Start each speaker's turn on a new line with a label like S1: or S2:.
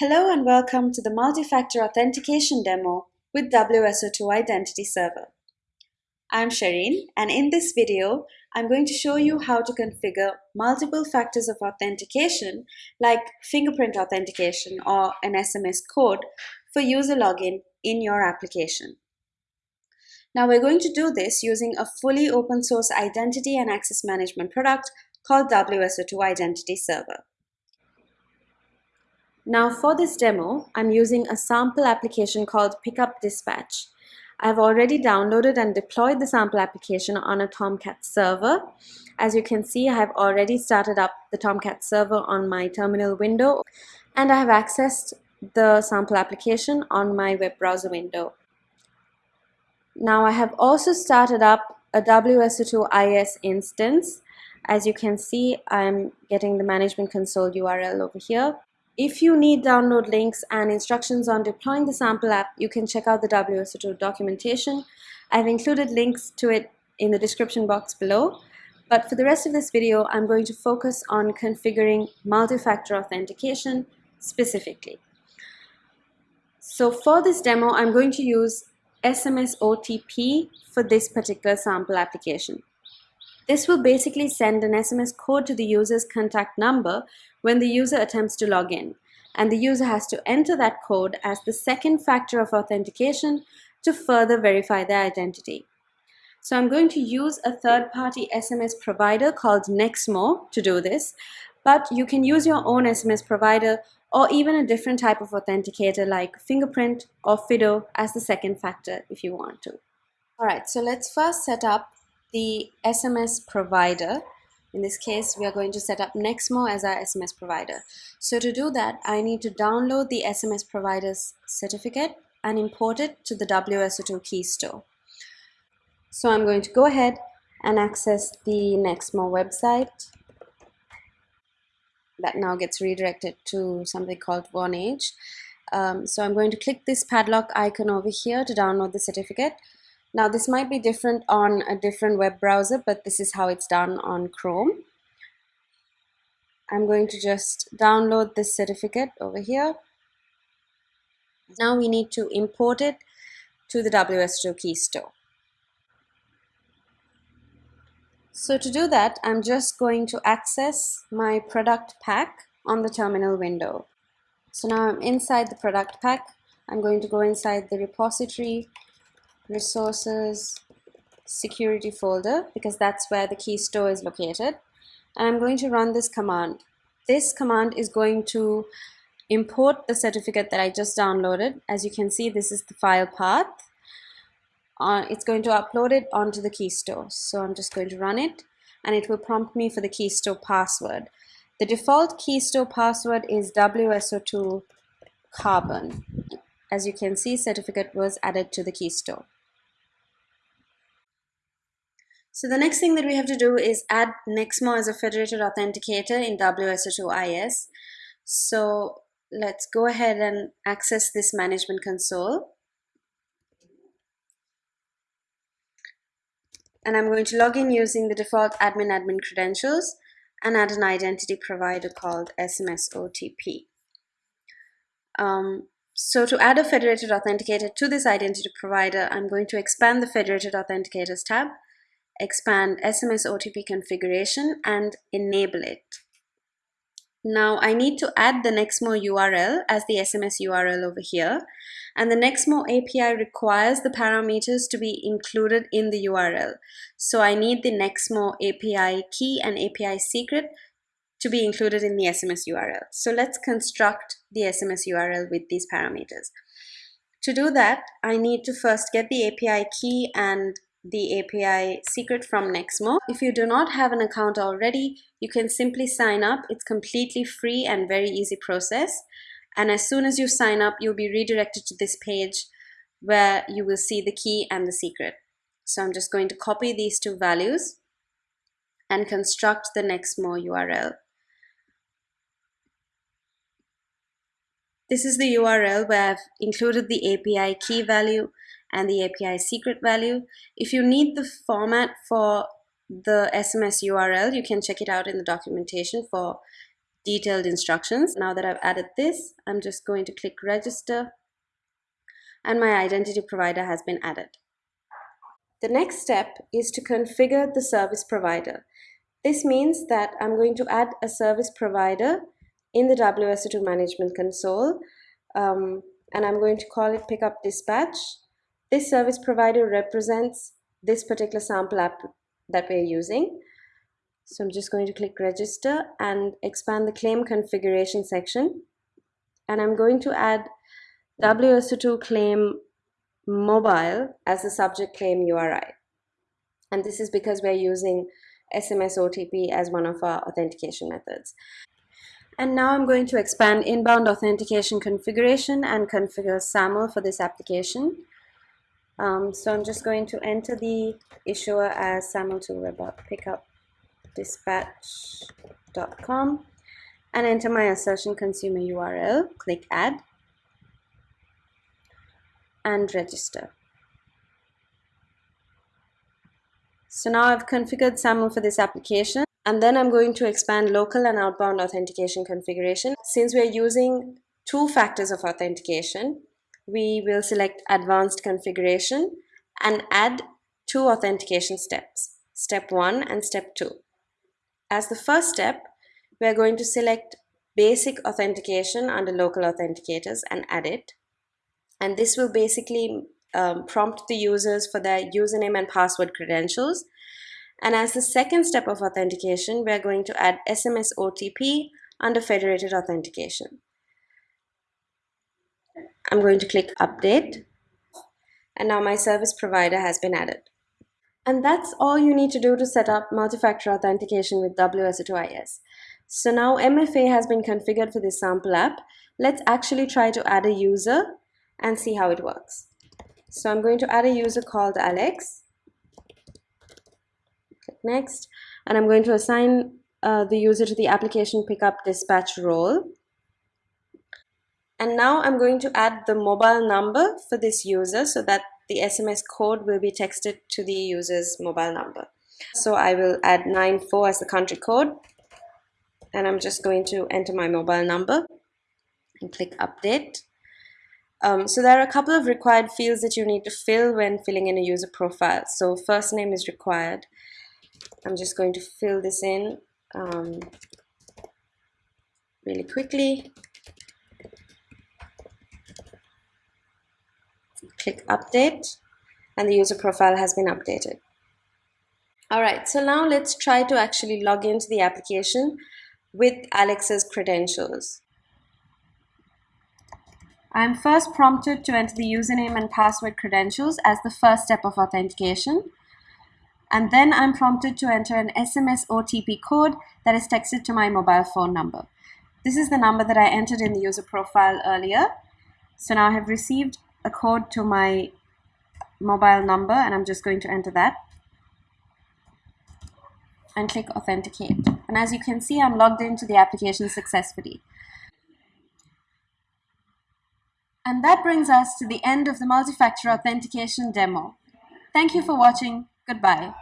S1: Hello and welcome to the multi-factor authentication demo with WSO2 Identity Server. I'm Shireen and in this video, I'm going to show you how to configure multiple factors of authentication like fingerprint authentication or an SMS code for user login in your application. Now we're going to do this using a fully open source identity and access management product called WSO2 Identity Server. Now for this demo, I'm using a sample application called Pickup Dispatch. I've already downloaded and deployed the sample application on a Tomcat server. As you can see, I have already started up the Tomcat server on my terminal window and I have accessed the sample application on my web browser window. Now I have also started up a WSO2 IS instance. As you can see, I'm getting the management console URL over here. If you need download links and instructions on deploying the sample app, you can check out the WSO2 documentation. I've included links to it in the description box below. But for the rest of this video, I'm going to focus on configuring multi-factor authentication specifically. So for this demo, I'm going to use SMS OTP for this particular sample application. This will basically send an SMS code to the user's contact number when the user attempts to log in, and the user has to enter that code as the second factor of authentication to further verify their identity. So I'm going to use a third-party SMS provider called Nexmo to do this, but you can use your own SMS provider or even a different type of authenticator like Fingerprint or FIDO as the second factor if you want to. Alright, so let's first set up the SMS provider. In this case, we are going to set up Nexmo as our SMS provider. So to do that, I need to download the SMS provider's certificate and import it to the WSO2 key store. So I'm going to go ahead and access the Nexmo website that now gets redirected to something called Vonage. Um, so I'm going to click this padlock icon over here to download the certificate. Now this might be different on a different web browser, but this is how it's done on Chrome. I'm going to just download this certificate over here. Now we need to import it to the WSO2 key store. So to do that, I'm just going to access my product pack on the terminal window. So now I'm inside the product pack. I'm going to go inside the repository resources security folder because that's where the key store is located. And I'm going to run this command. This command is going to import the certificate that I just downloaded. As you can see this is the file path. Uh, it's going to upload it onto the key store. So I'm just going to run it and it will prompt me for the key store password. The default key store password is WSO2 carbon. As you can see certificate was added to the key store so the next thing that we have to do is add Nexmo as a federated authenticator in WSO2 IS. So let's go ahead and access this management console. And I'm going to log in using the default admin admin credentials and add an identity provider called SMS OTP. Um, so to add a federated authenticator to this identity provider, I'm going to expand the federated authenticators tab expand SMS OTP configuration and enable it. Now I need to add the Nexmo URL as the SMS URL over here and the Nexmo API requires the parameters to be included in the URL. So I need the Nexmo API key and API secret to be included in the SMS URL. So let's construct the SMS URL with these parameters. To do that, I need to first get the API key and the API secret from Nexmo. If you do not have an account already, you can simply sign up. It's completely free and very easy process. And as soon as you sign up, you'll be redirected to this page where you will see the key and the secret. So I'm just going to copy these two values and construct the Nexmo URL. This is the URL where I've included the API key value and the API secret value. If you need the format for the SMS URL, you can check it out in the documentation for detailed instructions. Now that I've added this, I'm just going to click register and my identity provider has been added. The next step is to configure the service provider. This means that I'm going to add a service provider in the WSO2 management console um, and I'm going to call it pickup dispatch. This service provider represents this particular sample app that we're using. So I'm just going to click register and expand the claim configuration section. And I'm going to add WSO2 claim mobile as the subject claim URI. And this is because we're using SMS OTP as one of our authentication methods. And now I'm going to expand inbound authentication configuration and configure SAML for this application. Um, so I'm just going to enter the issuer as SAML to web pickup dispatch.com and enter my assertion consumer URL, click add and register. So now I've configured SAML for this application and then I'm going to expand local and outbound authentication configuration. Since we're using two factors of authentication, we will select advanced configuration and add two authentication steps, step one and step two. As the first step, we are going to select basic authentication under local authenticators and add it. And this will basically um, prompt the users for their username and password credentials and as the second step of authentication, we're going to add SMS OTP under federated authentication. I'm going to click update and now my service provider has been added. And that's all you need to do to set up multi-factor authentication with WSO2IS. So now MFA has been configured for this sample app. Let's actually try to add a user and see how it works. So I'm going to add a user called Alex Click next and I'm going to assign uh, the user to the application pickup dispatch role and now I'm going to add the mobile number for this user so that the SMS code will be texted to the user's mobile number so I will add 94 as the country code and I'm just going to enter my mobile number and click update um, so there are a couple of required fields that you need to fill when filling in a user profile. So first name is required. I'm just going to fill this in um, really quickly. Click update and the user profile has been updated. Alright, so now let's try to actually log into the application with Alex's credentials. I'm first prompted to enter the username and password credentials as the first step of authentication and then I'm prompted to enter an SMS OTP code that is texted to my mobile phone number. This is the number that I entered in the user profile earlier. So now I have received a code to my mobile number and I'm just going to enter that and click authenticate. And as you can see, I'm logged into the application successfully. And that brings us to the end of the multi-factor authentication demo. Thank you for watching. Goodbye.